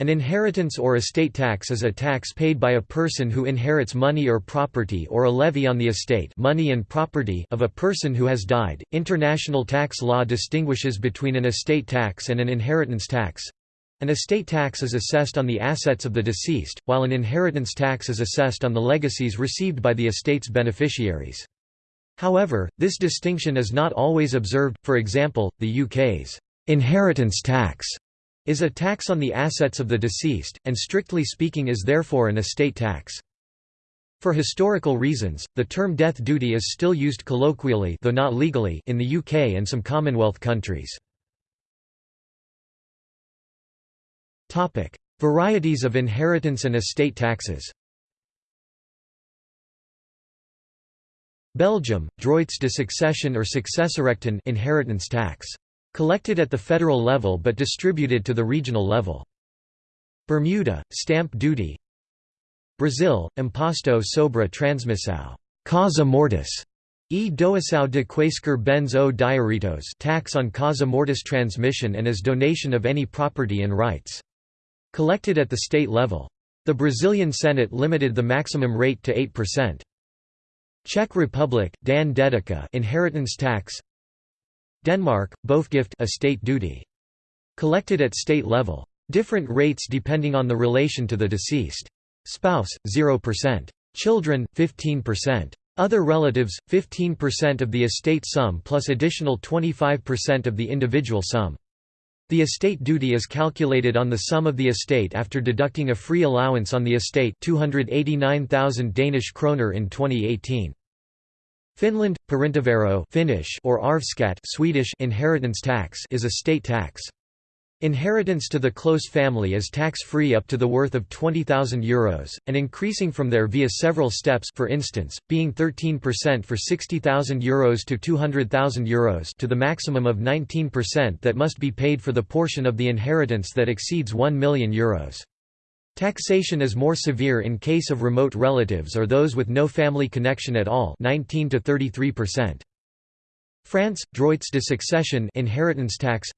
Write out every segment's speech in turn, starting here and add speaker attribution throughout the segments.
Speaker 1: An inheritance or estate tax is a tax paid by a person who inherits money or property or a levy on the estate money and property of a person who has died. International tax law distinguishes between an estate tax and an inheritance tax. An estate tax is assessed on the assets of the deceased, while an inheritance tax is assessed on the legacies received by the estate's beneficiaries. However, this distinction is not always observed, for example, the UK's inheritance tax is a tax on the assets of the deceased, and strictly speaking is therefore an estate tax. For historical reasons, the term death duty is still used colloquially though not legally in the UK and some Commonwealth countries. Varieties of inheritance and estate taxes Belgium, droits de succession or successierechten inheritance tax collected at the federal level but distributed to the regional level. Bermuda, stamp duty Brazil, imposto sobre transmissão causa mortis, e doação de quaisquer bens ou direitos tax on causa mortis transmission and as donation of any property and rights. Collected at the state level. The Brazilian Senate limited the maximum rate to 8%. Czech Republic, Dan Dedica inheritance tax Denmark, Boafgift estate duty. Collected at state level. Different rates depending on the relation to the deceased. Spouse, 0%. Children, 15%. Other relatives, 15% of the estate sum plus additional 25% of the individual sum. The estate duty is calculated on the sum of the estate after deducting a free allowance on the estate 289,000 Danish kroner in 2018. Finland, perintövero Finnish or arvsskatt Swedish inheritance tax is a state tax. Inheritance to the close family is tax-free up to the worth of €20,000, Euros, and increasing from there via several steps for instance, being 13% for €60,000 Euros to €200,000 Euros to the maximum of 19% that must be paid for the portion of the inheritance that exceeds €1 million Euros. Taxation is more severe in case of remote relatives or those with no family connection at all 19 to 33%. France, droits de succession inheritance tax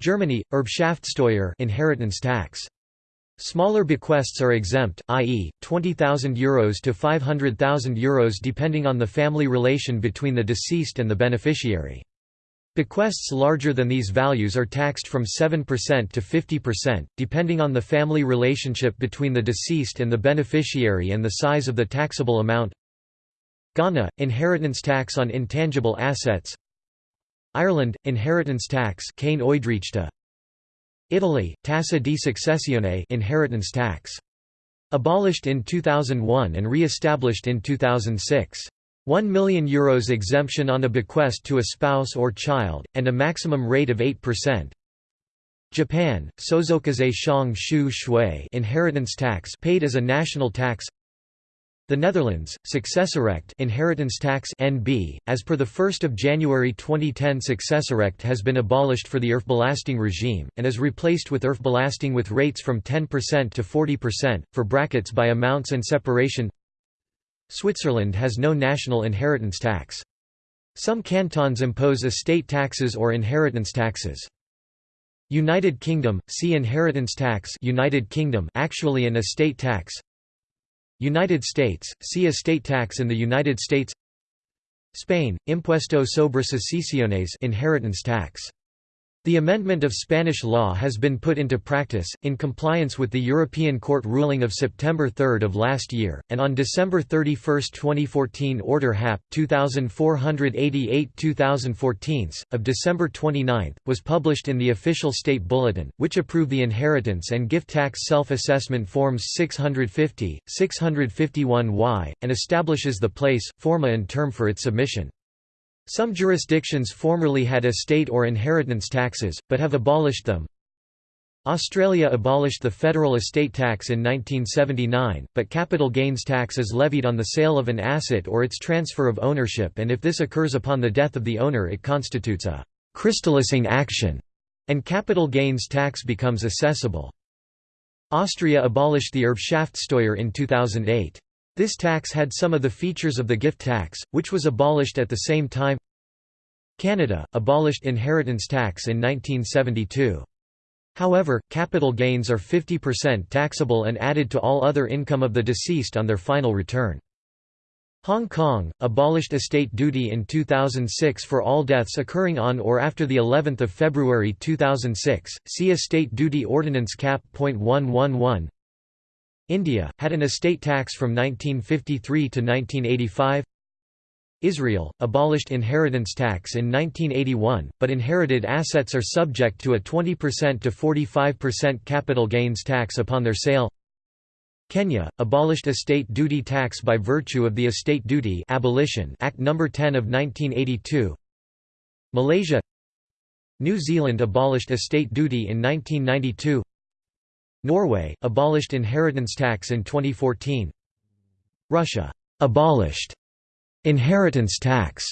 Speaker 1: Germany, Erbschaftssteuer inheritance tax. Smaller bequests are exempt, i.e., 20,000 euros to 500,000 euros depending on the family relation between the deceased and the beneficiary. Bequests larger than these values are taxed from 7% to 50%, depending on the family relationship between the deceased and the beneficiary and the size of the taxable amount. Ghana – Inheritance tax on intangible assets Ireland – Inheritance tax Italy – Tassa di successione inheritance tax. Abolished in 2001 and re-established in 2006. 1 million euros exemption on a bequest to a spouse or child, and a maximum rate of 8%. Japan, Sozokaze Shang Shu Shui inheritance tax paid as a national tax the Netherlands, Successierecht inheritance tax NB, as per the 1 January 2010 Successierecht has been abolished for the erfbelasting regime, and is replaced with erfbelasting with rates from 10% to 40%, for brackets by amounts and separation Switzerland has no national inheritance tax. Some cantons impose estate taxes or inheritance taxes. United Kingdom, see inheritance tax United Kingdom actually an estate tax United States, see estate tax in the United States Spain, Impuesto sobre sucesiones inheritance tax the amendment of Spanish law has been put into practice, in compliance with the European Court ruling of September 3 of last year, and on December 31, 2014 Order Hap. 2488-2014, of December 29, was published in the official state bulletin, which approved the inheritance and gift tax self-assessment forms 650, 651y, and establishes the place, forma and term for its submission. Some jurisdictions formerly had estate or inheritance taxes, but have abolished them. Australia abolished the federal estate tax in 1979, but capital gains tax is levied on the sale of an asset or its transfer of ownership and if this occurs upon the death of the owner it constitutes a «crystallizing action» and capital gains tax becomes assessable. Austria abolished the Erbschaftssteuer in 2008. This tax had some of the features of the gift tax, which was abolished at the same time. Canada, abolished inheritance tax in 1972. However, capital gains are 50% taxable and added to all other income of the deceased on their final return. Hong Kong abolished estate duty in 2006 for all deaths occurring on or after the 11th of February 2006. See Estate Duty Ordinance Cap.111. India had an estate tax from 1953 to 1985. Israel abolished inheritance tax in 1981, but inherited assets are subject to a 20% to 45% capital gains tax upon their sale. Kenya, abolished estate duty tax by virtue of the Estate Duty Abolition Act No. 10 of 1982 Malaysia New Zealand abolished estate duty in 1992 Norway, abolished inheritance tax in 2014 Russia abolished inheritance tax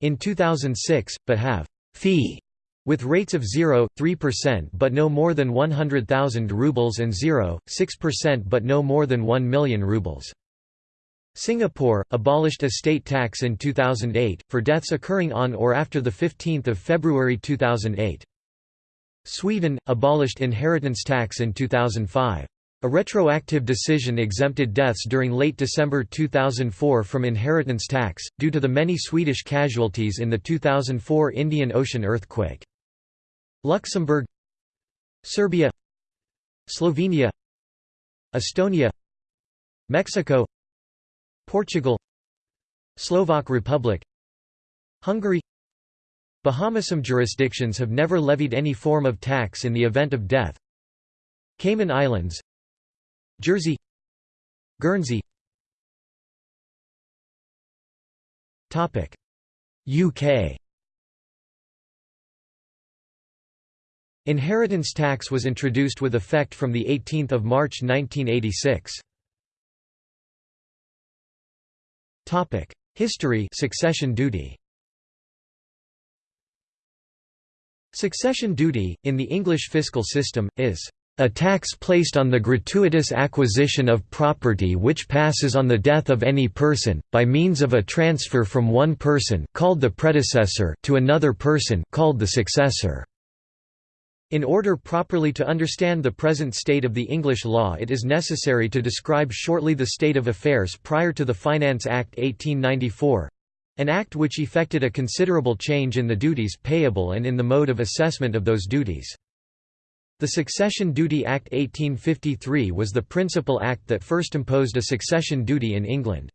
Speaker 1: in 2006, but have fee with rates of 0, 3% but no more than 100,000 rubles and 0, 6% but no more than 1 million rubles. Singapore, abolished estate tax in 2008, for deaths occurring on or after 15 February 2008. Sweden, abolished inheritance tax in 2005. A retroactive decision exempted deaths during late December 2004 from inheritance tax, due to the many Swedish casualties in the 2004 Indian Ocean earthquake. Luxembourg Serbia Slovenia Estonia Mexico Portugal Slovak Republic Hungary Bahamas. Some jurisdictions have never levied any form of tax in the event of death. Cayman Islands Jersey Guernsey. UK Inheritance tax was introduced with effect from 18 March 1986. History succession duty Succession duty, in the English fiscal system, is a tax placed on the gratuitous acquisition of property which passes on the death of any person, by means of a transfer from one person called the predecessor to another person called the successor. In order properly to understand the present state of the English law it is necessary to describe shortly the state of affairs prior to the Finance Act 1894—an act which effected a considerable change in the duties payable and in the mode of assessment of those duties. The Succession Duty Act 1853 was the principal act that first imposed a succession duty in England.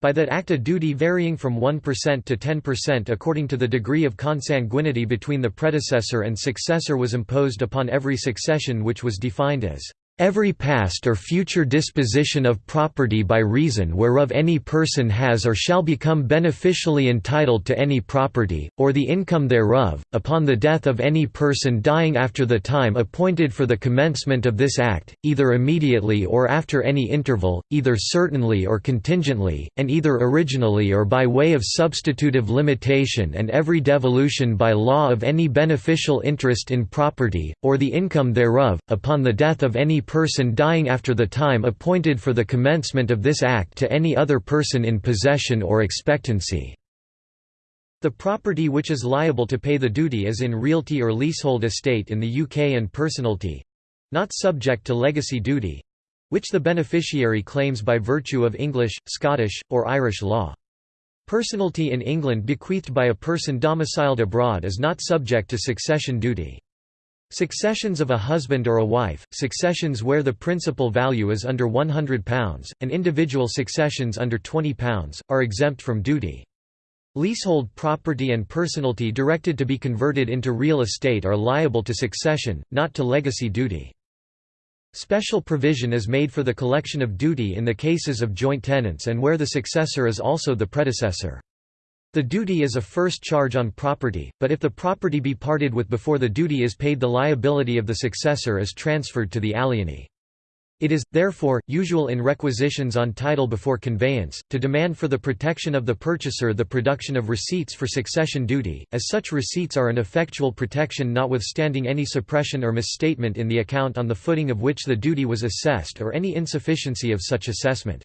Speaker 1: By that act a duty varying from 1% to 10% according to the degree of consanguinity between the predecessor and successor was imposed upon every succession which was defined as Every past or future disposition of property by reason whereof any person has or shall become beneficially entitled to any property, or the income thereof, upon the death of any person dying after the time appointed for the commencement of this act, either immediately or after any interval, either certainly or contingently, and either originally or by way of substitutive limitation and every devolution by law of any beneficial interest in property, or the income thereof, upon the death of any person dying after the time appointed for the commencement of this act to any other person in possession or expectancy. The property which is liable to pay the duty is in realty or leasehold estate in the UK and personalty—not subject to legacy duty—which the beneficiary claims by virtue of English, Scottish, or Irish law. Personalty in England bequeathed by a person domiciled abroad is not subject to succession duty. Successions of a husband or a wife, successions where the principal value is under £100, and individual successions under £20, are exempt from duty. Leasehold property and personalty directed to be converted into real estate are liable to succession, not to legacy duty. Special provision is made for the collection of duty in the cases of joint tenants and where the successor is also the predecessor. The duty is a first charge on property, but if the property be parted with before the duty is paid the liability of the successor is transferred to the alienee. It is, therefore, usual in requisitions on title before conveyance, to demand for the protection of the purchaser the production of receipts for succession duty, as such receipts are an effectual protection notwithstanding any suppression or misstatement in the account on the footing of which the duty was assessed or any insufficiency of such assessment.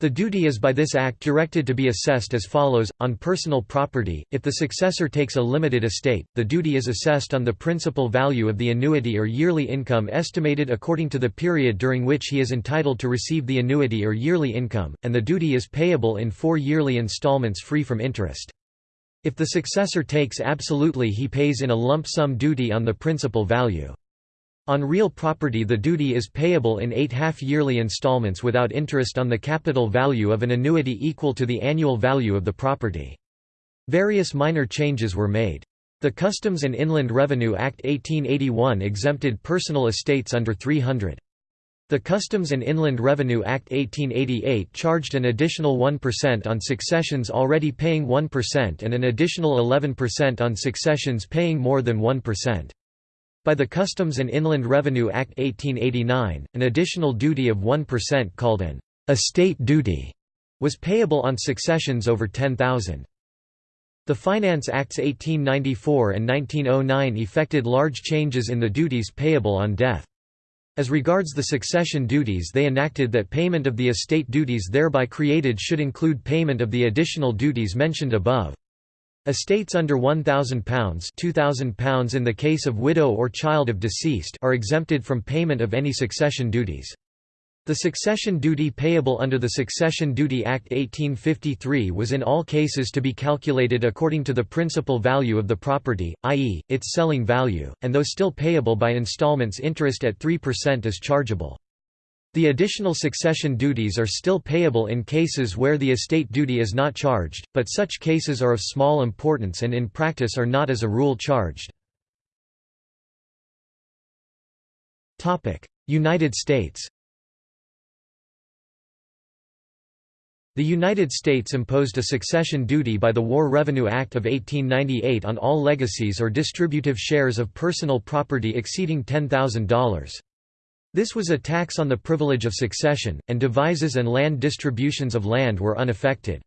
Speaker 1: The duty is by this act directed to be assessed as follows, on personal property, if the successor takes a limited estate, the duty is assessed on the principal value of the annuity or yearly income estimated according to the period during which he is entitled to receive the annuity or yearly income, and the duty is payable in four yearly installments free from interest. If the successor takes absolutely he pays in a lump sum duty on the principal value. On real property the duty is payable in eight half-yearly installments without interest on the capital value of an annuity equal to the annual value of the property. Various minor changes were made. The Customs and Inland Revenue Act 1881 exempted personal estates under 300. The Customs and Inland Revenue Act 1888 charged an additional 1% on successions already paying 1% and an additional 11% on successions paying more than 1%. By the Customs and Inland Revenue Act 1889, an additional duty of 1% called an estate duty was payable on successions over 10,000. The Finance Acts 1894 and 1909 effected large changes in the duties payable on death. As regards the succession duties they enacted that payment of the estate duties thereby created should include payment of the additional duties mentioned above. Estates under £1,000 £2,000 in the case of widow or child of deceased are exempted from payment of any succession duties. The succession duty payable under the Succession Duty Act 1853 was in all cases to be calculated according to the principal value of the property, i.e., its selling value, and though still payable by installments interest at 3% is chargeable. The additional succession duties are still payable in cases where the estate duty is not charged, but such cases are of small importance and in practice are not as a rule charged. United States The United States imposed a succession duty by the War Revenue Act of 1898 on all legacies or distributive shares of personal property exceeding $10,000. This was a tax on the privilege of succession, and devises and land distributions of land were unaffected.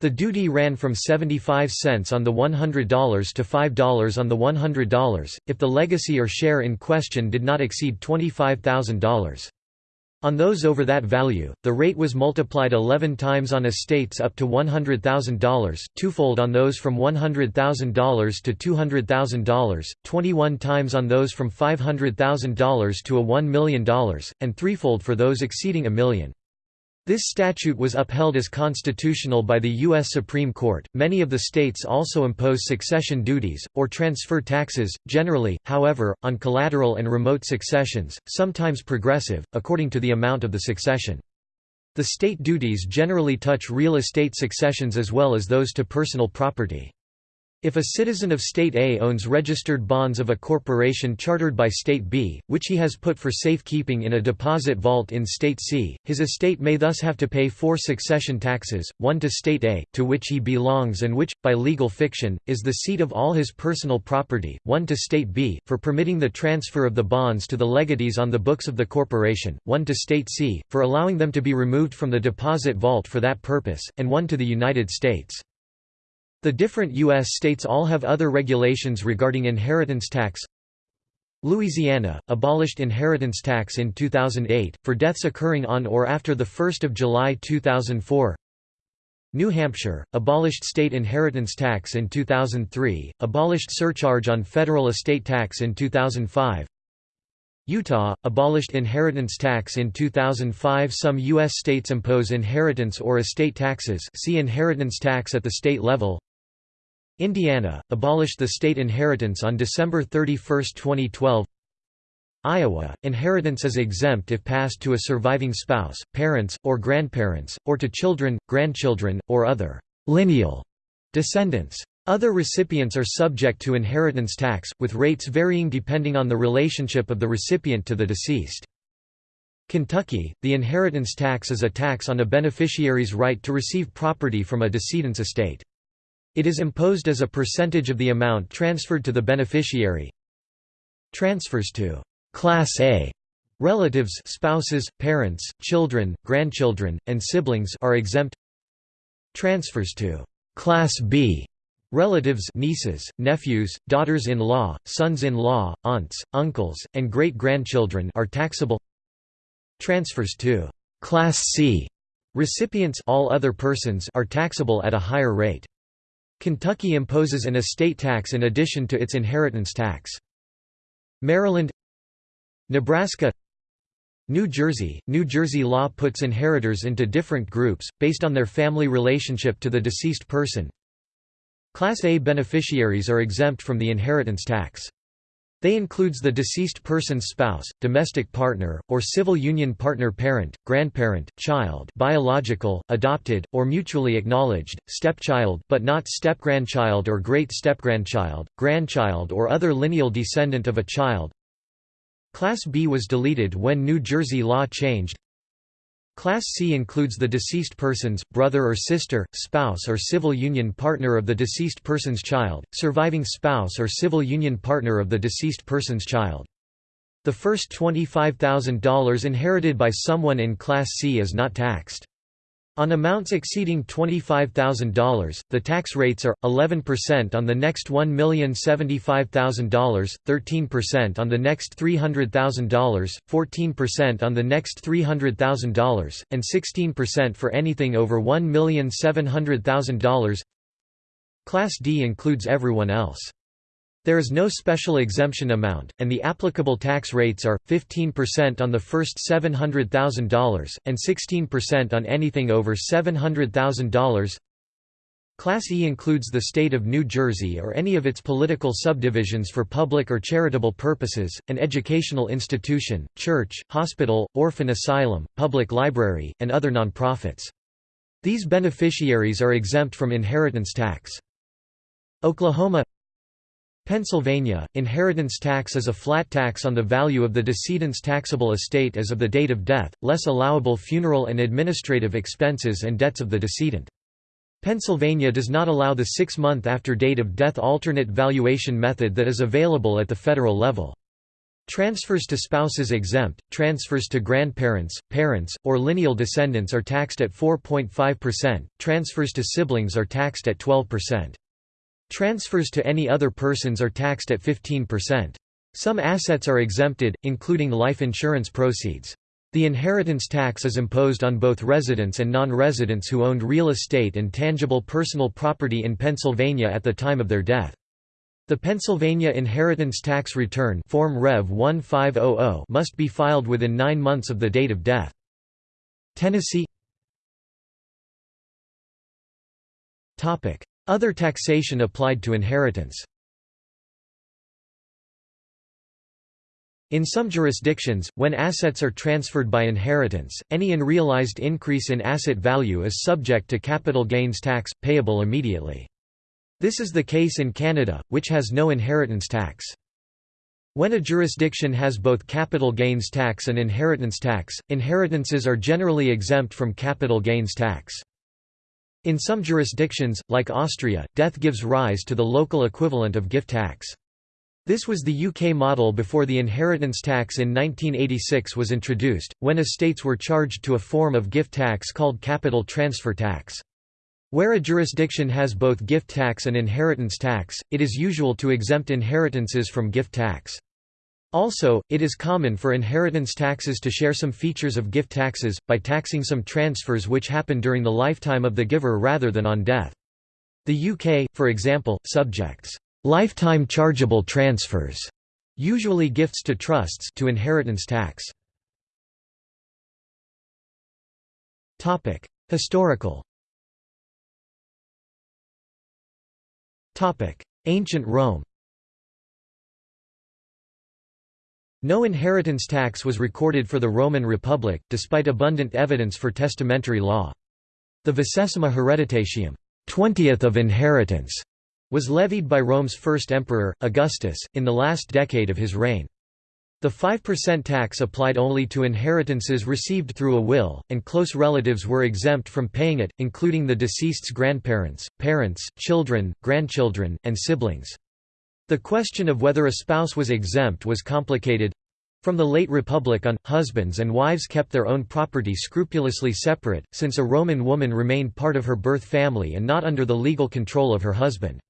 Speaker 1: The duty ran from 75 cents on the $100 to $5 on the $100, if the legacy or share in question did not exceed $25,000. On those over that value, the rate was multiplied 11 times on estates up to $100,000, twofold on those from $100,000 to $200,000, 21 times on those from $500,000 to a $1 million, and threefold for those exceeding a million. This statute was upheld as constitutional by the U.S. Supreme Court. Many of the states also impose succession duties, or transfer taxes, generally, however, on collateral and remote successions, sometimes progressive, according to the amount of the succession. The state duties generally touch real estate successions as well as those to personal property. If a citizen of State A owns registered bonds of a corporation chartered by State B, which he has put for safekeeping in a deposit vault in State C, his estate may thus have to pay four succession taxes, one to State A, to which he belongs and which, by legal fiction, is the seat of all his personal property, one to State B, for permitting the transfer of the bonds to the legatees on the books of the corporation, one to State C, for allowing them to be removed from the deposit vault for that purpose, and one to the United States. The different U.S. states all have other regulations regarding inheritance tax. Louisiana, abolished inheritance tax in 2008, for deaths occurring on or after 1 July 2004 New Hampshire, abolished state inheritance tax in 2003, abolished surcharge on federal estate tax in 2005 Utah, abolished inheritance tax in 2005 Some U.S. states impose inheritance or estate taxes see inheritance tax at the state level Indiana, abolished the state inheritance on December 31, 2012 Iowa, inheritance is exempt if passed to a surviving spouse, parents, or grandparents, or to children, grandchildren, or other lineal descendants. Other recipients are subject to inheritance tax, with rates varying depending on the relationship of the recipient to the deceased. Kentucky, the inheritance tax is a tax on a beneficiary's right to receive property from a decedent's estate. It is imposed as a percentage of the amount transferred to the beneficiary. Transfers to Class A relatives spouses, parents, children, grandchildren, and siblings are exempt. Transfers to Class B relatives nieces, nephews, daughters-in-law, sons-in-law, aunts, uncles, and great-grandchildren are taxable. Transfers to Class C Recipients all other persons are taxable at a higher rate. Kentucky imposes an estate tax in addition to its inheritance tax. Maryland Nebraska New Jersey – New Jersey law puts inheritors into different groups, based on their family relationship to the deceased person. Class A beneficiaries are exempt from the inheritance tax. They includes the deceased person's spouse, domestic partner, or civil union partner parent, grandparent, child biological, adopted, or mutually acknowledged, stepchild but not stepgrandchild or great-stepgrandchild, grandchild or other lineal descendant of a child. Class B was deleted when New Jersey law changed. Class C includes the deceased person's, brother or sister, spouse or civil union partner of the deceased person's child, surviving spouse or civil union partner of the deceased person's child. The first $25,000 inherited by someone in Class C is not taxed. On amounts exceeding $25,000, the tax rates are, 11% on the next $1,075,000, 13% on the next $300,000, 14% on the next $300,000, and 16% for anything over $1,700,000 Class D includes everyone else. There is no special exemption amount, and the applicable tax rates are, 15% on the first $700,000, and 16% on anything over $700,000. Class E includes the state of New Jersey or any of its political subdivisions for public or charitable purposes, an educational institution, church, hospital, orphan asylum, public library, and other nonprofits. These beneficiaries are exempt from inheritance tax. Oklahoma Pennsylvania, inheritance tax is a flat tax on the value of the decedent's taxable estate as of the date of death, less allowable funeral and administrative expenses and debts of the decedent. Pennsylvania does not allow the six-month after date of death alternate valuation method that is available at the federal level. Transfers to spouses exempt, transfers to grandparents, parents, or lineal descendants are taxed at 4.5%, transfers to siblings are taxed at 12%. Transfers to any other persons are taxed at 15%. Some assets are exempted, including life insurance proceeds. The inheritance tax is imposed on both residents and non-residents who owned real estate and tangible personal property in Pennsylvania at the time of their death. The Pennsylvania Inheritance Tax Return Form Rev 1500 must be filed within nine months of the date of death. Tennessee other taxation applied to inheritance In some jurisdictions, when assets are transferred by inheritance, any unrealized increase in asset value is subject to capital gains tax, payable immediately. This is the case in Canada, which has no inheritance tax. When a jurisdiction has both capital gains tax and inheritance tax, inheritances are generally exempt from capital gains tax. In some jurisdictions, like Austria, death gives rise to the local equivalent of gift tax. This was the UK model before the inheritance tax in 1986 was introduced, when estates were charged to a form of gift tax called capital transfer tax. Where a jurisdiction has both gift tax and inheritance tax, it is usual to exempt inheritances from gift tax. Also, it is common for inheritance taxes to share some features of gift taxes, by taxing some transfers which happen during the lifetime of the giver rather than on death. The UK, for example, subjects lifetime chargeable transfers, usually gifts to trusts, to inheritance tax. Topic: Historical. Topic: Ancient Rome. No inheritance tax was recorded for the Roman Republic, despite abundant evidence for testamentary law. The vicesima hereditatium 20th of inheritance", was levied by Rome's first emperor, Augustus, in the last decade of his reign. The 5% tax applied only to inheritances received through a will, and close relatives were exempt from paying it, including the deceased's grandparents, parents, children, grandchildren, and siblings. The question of whether a spouse was exempt was complicated. From the late Republic on, husbands and wives kept their own property scrupulously separate, since a Roman woman remained part of her birth family and not under the legal control of her husband.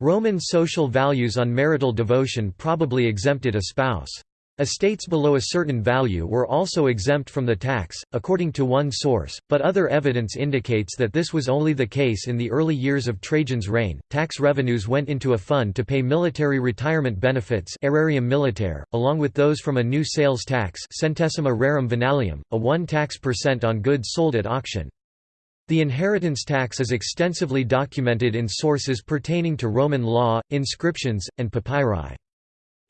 Speaker 1: Roman social values on marital devotion probably exempted a spouse. Estates below a certain value were also exempt from the tax, according to one source, but other evidence indicates that this was only the case in the early years of Trajan's reign. Tax revenues went into a fund to pay military retirement benefits, aerarium militare, along with those from a new sales tax, centesima rerum venalium, a 1 tax percent on goods sold at auction. The inheritance tax is extensively documented in sources pertaining to Roman law, inscriptions, and papyri.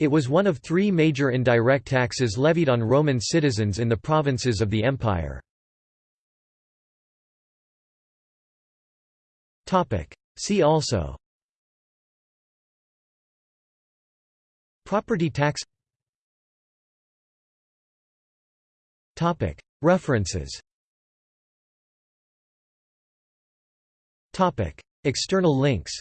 Speaker 1: It was one of three major indirect taxes levied on Roman citizens in the provinces of the empire. See also. Property tax. References. External links